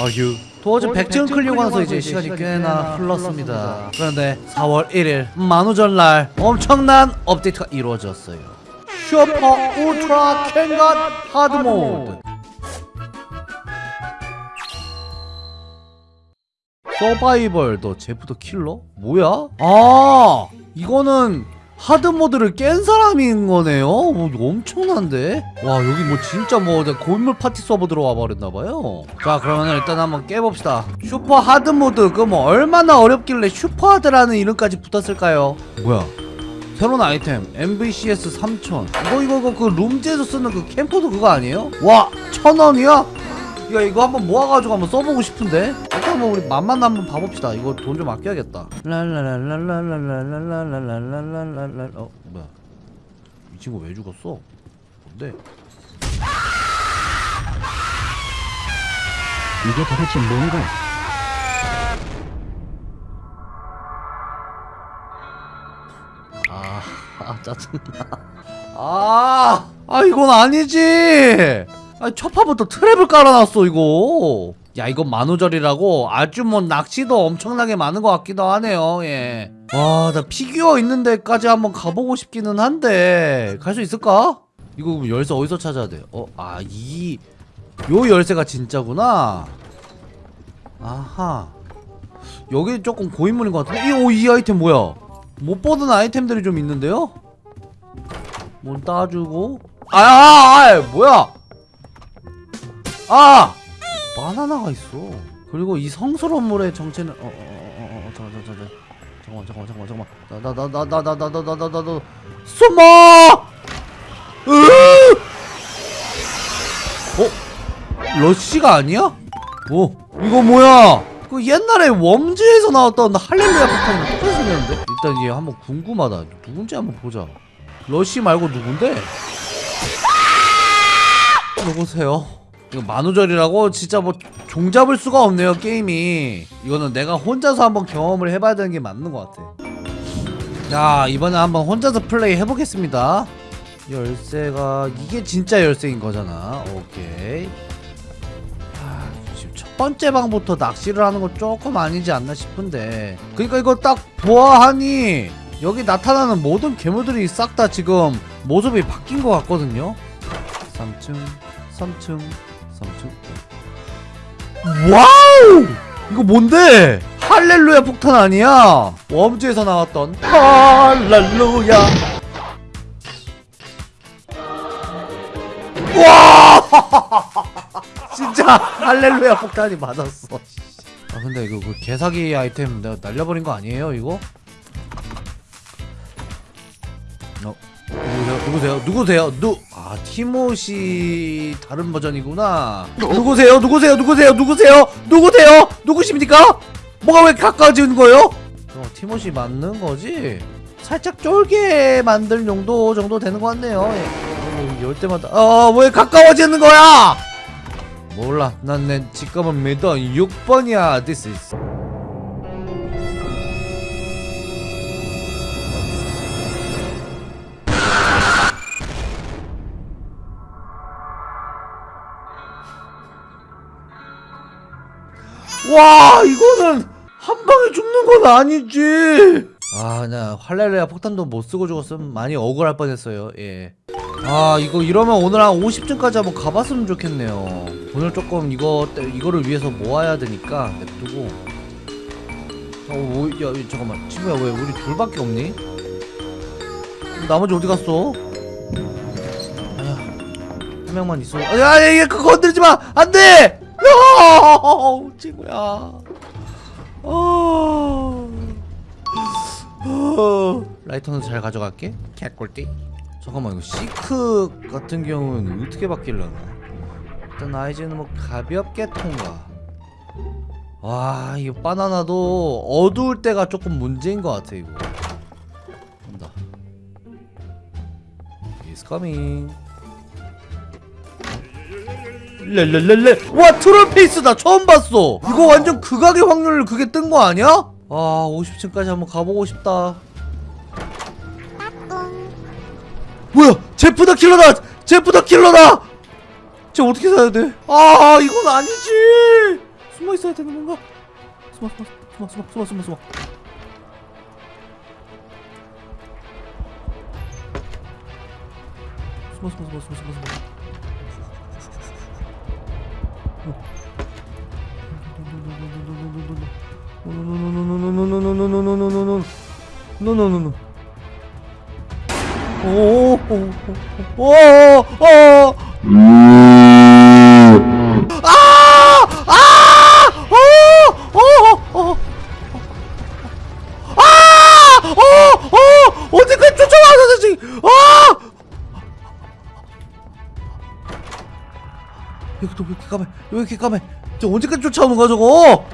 어휴 도어즈 백지원 클리고 나서 이제 시간이 꽤나 흘렀습니다 그런데 4월 1일 만우절날 엄청난 업데이트가 이루어졌어요 슈퍼 울트라 캔갓 하드모드 Survival the Jeff the Killer? 뭐야? 아 이거는 하드모드를 깬 사람인 거네요? 뭐 엄청난데? 와 여기 뭐 진짜 뭐 고인물 파티 서버 들어와 버렸나봐요 자 그러면 일단 한번 깨봅시다 슈퍼 하드모드 그 뭐 얼마나 어렵길래 슈퍼 하드라는 이름까지 붙었을까요? 뭐야 새로운 아이템 MVCS 3000 이거 이거 이거 그 룸즈에서 쓰는 그 캠코드 그거 아니에요? 와 천원이야? 야 이거 한번 모아가지고 한번 써보고 싶은데 한번 우리 맛만 한번 봐봅시다 이거 돈 좀 아껴야겠다 랄랄랄랄랄랄랄랄랄랄랄랄랄 어 뭐야 이 친구 왜 죽었어? 뭔데? 이게 도대체 뭔가? 아, 아 짜증나 아, 아 이건 아니지 아 첫판부터 트랩을 깔아놨어 이거 야 이건 만우절이라고 아주 뭐 낚시도 엄청나게 많은 것 같기도 하네요 예. 예와 나 피규어 있는 데까지 한번 가보고 싶기는 한데 갈 수 있을까? 이거 열쇠 어디서 찾아야 돼? 어? 아 이 요 열쇠가 진짜구나 아하 여기 조금 고인물인 것 같은데? 이, 오, 이 아이템 뭐야? 못 보던 아이템들이 좀 있는데요? 문 따주고 아, 아, 아, 뭐야? 아! 바나나가 있어. 그리고 이 성스러운 물의 정체는 어, 어, 어, 어, 어, 잠깐, 잠깐, 잠깐, 잠깐만, 잠깐만, 잠깐만, 잠깐만. 나, 나, 나, 나, 나, 나, 나, 나, 나, 숨어! 으! 어? 러쉬가 아니야? 어? 이거 뭐야? 그 옛날에 웜즈에서 나왔던 할렐루야 폭탄이랑 똑같이 생겼는데? 일단 얘 한번 궁금하다. 누군지 한번 보자. 러쉬 말고 누군데? 누구세요? 이거 만우절이라고? 진짜 뭐 종잡을 수가 없네요 게임이. 이거는 내가 혼자서 한번 경험을 해봐야 되는 게 맞는 것 같아. 자 이번에 한번 혼자서 플레이 해보겠습니다. 열쇠가 이게 진짜 열쇠인 거잖아. 오케이. 아, 첫 번째 방부터 낚시를 하는 건 조금 아니지 않나 싶은데. 그러니까 이거 딱 보아하니 여기 나타나는 모든 괴물들이 싹 다 지금 모습이 바뀐 것 같거든요. 3층 3층 3층 wow 이거 뭔데 할렐루야 폭탄 아니야 웜즈에서 나왔던 할렐루야 와 진짜 할렐루야 폭탄이 맞았어 아 근데 이거 그 개사기 아이템 내가 날려버린 거 아니에요 이거? 어 누구세요? 누구세요? 누구세요? 누? 아 티모시 다른 버전이구나. 누구세요? 누구세요? 누구세요? 누구세요? 누구세요? 누구십니까? 뭐가 왜 가까워지는 거예요? 어, 티모시 맞는 거지? 살짝 쫄게 만들 용도 정도 되는 것 같네요. 예. 어, 열 때마다 어왜 가까워지는 거야? 몰라. 난내 직감은 믿어. 6번이야. This is. 와 이거는 한 방에 죽는 건 아니지. 아나 할렐루야 폭탄도 못 쓰고 죽었으면 많이 억울할 뻔했어요. 예아 이거 이러면 오늘 한 50층까지 한번 가봤으면 좋겠네요. 오늘 조금 이거 때- 이거를 위해서 모아야 되니까 냅두고. 어, 뭐, 야, 야, 잠깐만. 친구야 왜 우리 둘밖에 없니? 나머지 어디 갔어? 아야 한 명만 있어. 야야 얘 그거 건드리지 마! 안 돼 야, 친구야. 어. 어. 라이터는 잘 가져갈게. 개꿀띠. 잠깐만 이거 시크 같은 경우는 어떻게 바뀌려나? 일단 아이즈는 뭐 가볍게 통과. 와, 이거 바나나도 어두울 때가 조금 문제인 것 같아 이거. 온다. He's coming. 렐렐렐레 와 트롤페이스다. 처음 봤어. 이거 완전 극악의 확률 그게 뜬 거 아니야? 아 50층까지 한번 가보고 싶다. 뭐야? 제프 더 킬러다. 제프 더 킬러다. 쟤 어떻게 사야 돼? 아 이건 아니지. 있어야 되는 건가? 숨어 숨어 숨어 숨어 숨어 숨어. 숨어 숨어 숨어 숨어 숨어 숨어 숨어 노노노노노노 왜 이렇게 까매? 저 언제까지 쫓아오는 거야 저거?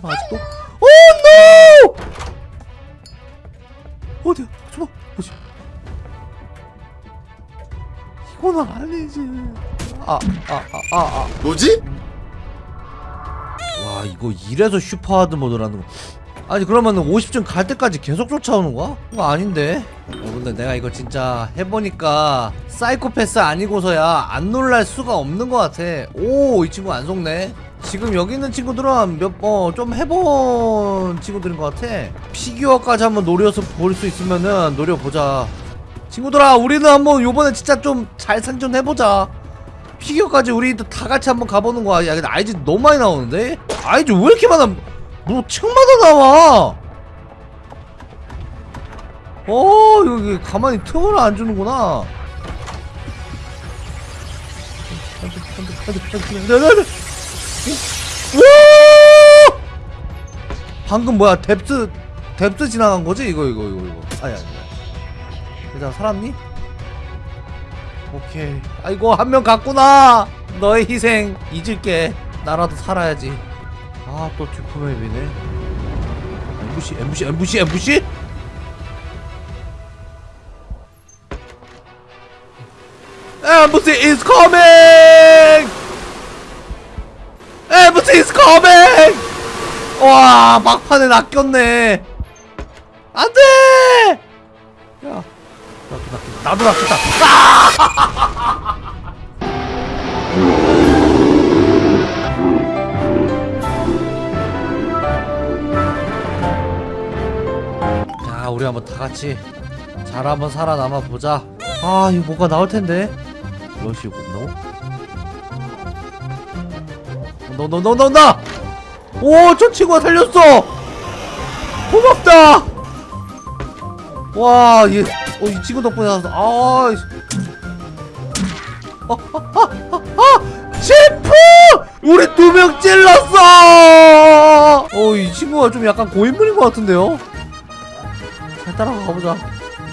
설마 아직도? oh no! 어디야? 숨어. 뭐지? 이건 아니지. 아, 아, 아, 아, 아. 뭐지? 와, 이거 이래서 슈퍼하드 모드라는 거. 아니 그러면 50점 갈 때까지 계속 쫓아오는 거야? 이거 아닌데. 어, 근데 내가 이거 진짜 해보니까 사이코패스 아니고서야 안 놀랄 수가 없는 것 같아. 오, 이 친구 안 속네. 지금 여기 있는 친구들은 몇, 어, 좀 해본 친구들인 것 같아. 피규어까지 한번 노려서 볼 수 있으면은 노려보자. 친구들아, 우리는 한번 요번에 진짜 좀 잘 생존해보자. 피규어까지 우리 다 같이 한번 가보는 거야. 야, 근데 아이즈 너무 많이 나오는데? 아이즈 왜 이렇게 많아? 뭐, 층마다 나와! 어, 여기 가만히 틈을 안 주는구나. 와! 방금 뭐야 뎁스 뎁스 지나간 거지 이거 이거 이거 이거 아니 아니 일단 살았니? 오케이 아이고 한 명 갔구나 너의 희생 잊을게 나라도 살아야지 아 또 dupe맵이네. Ambush Ambush Ambush Ambush Ambush is coming! 엠부시 is coming! 와 막판에 낚였네. 안돼! 야 나도 낚였다. 나도 낚였다 우리 한번 다 같이 잘 한번 살아남아 보자 아 이거 뭐가 나올 텐데 러시 굿노 너너너너너 오저 친구가 살렸어 고맙다 와얘 어, 이 친구 덕분에 아 이- 아, 아, 아, 아, 아! 셰프! 우리 두 명 찔렀어! 어, 이 친구가 좀 약간 고인물인 것 같은데요? 잘 따라가 보자.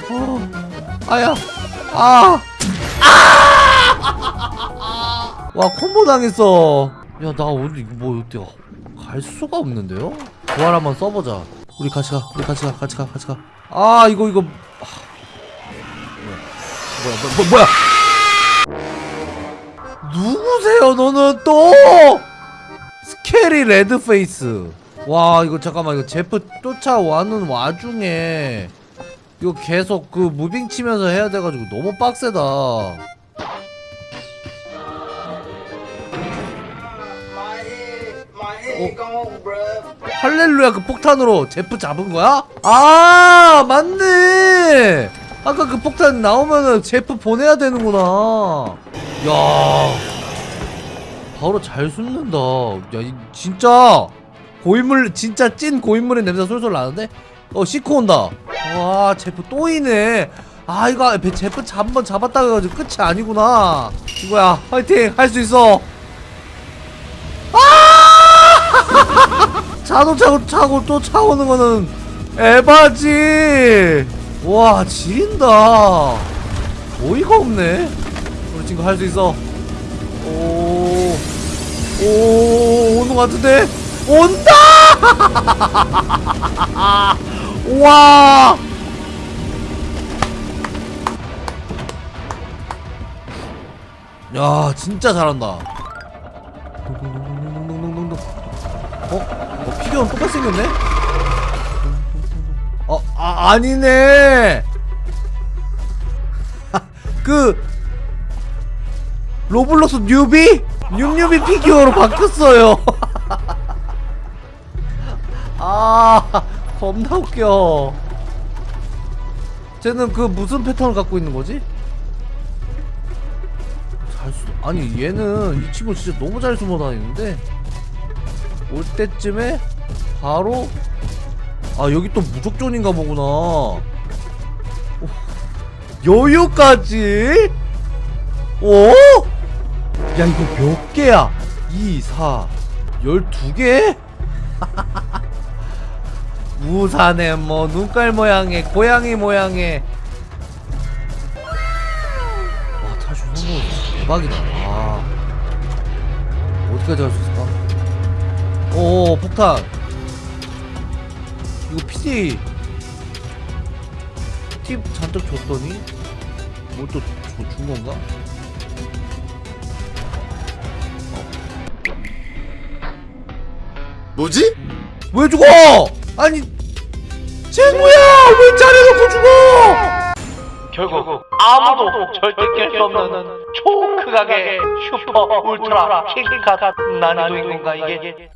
어, 아야, 아, 아! 와, 콤보 당했어. 야, 나 오늘 이거 뭐, 어때? 갈 수가 없는데요? 부활 한번 써보자. 우리 같이 가, 우리 같이 가, 같이 가, 같이 가. 아, 이거, 이거. 아, 뭐야, 뭐야, 뭐, 뭐야? 누구세요, 너는 또? Scary Red Face. 와, 이거 잠깐만, 이거 제프 쫓아오는 와중에 이거 계속 그 무빙 치면서 해야 돼가지고 너무 빡세다. Bruh. 할렐루야 그 폭탄으로 제프 잡은 거야? 아 맞네 아까 그 폭탄 나오면은 제프 보내야 되는구나 야 바로 잘 숨는다 야 이, 진짜 고인물 진짜 찐 고인물의 냄새 솔솔 나는데? 어 시코 온다. 와 제프 또 이네. 아 이거 배- 제프 한번 잡았다가 해가지고 끝이 아니구나. 이거야 화이팅! 할 수 있어. 자동차고 차고 또 차오는 거는 에바지! 와 지린다. 어이가 없네. 우리 친구 할 수 있어. 오오 오는 거 같은데 온다! 와! 야, 진짜 잘한다. 어? 어 피규어 똑같이 생겼네? 어, 아, 아니네! 그, 로블록스 newbie? 뉴newbie 피규어로 바뀌었어요. 겁나 웃겨 쟤는 그 무슨 패턴을 갖고 있는 거지? 잘 수... 아니 얘는 이 친구 진짜 너무 잘 숨어 다니는데 올 때쯤에 바로 아 여기 또 무적존인가 보구나 오, 여유까지? 오? 야 이거 몇 개야? 2, 4, 12개? 우산에 뭐 눈깔 모양의 고양이 모양의 와 탈출 성공 대박이다 아 어디까지 갈수 있을까? 오 폭탄 이거 PD 팁 잔뜩 줬더니 뭘 또 준 건가? 뭐지? 왜 죽어? 아니 쟤뭐야? 왜 자리놓고 죽어? 결국 아무도 절대 깰 수 없는 초크각의 슈퍼 울트라 킹카 난이도인 건가 이게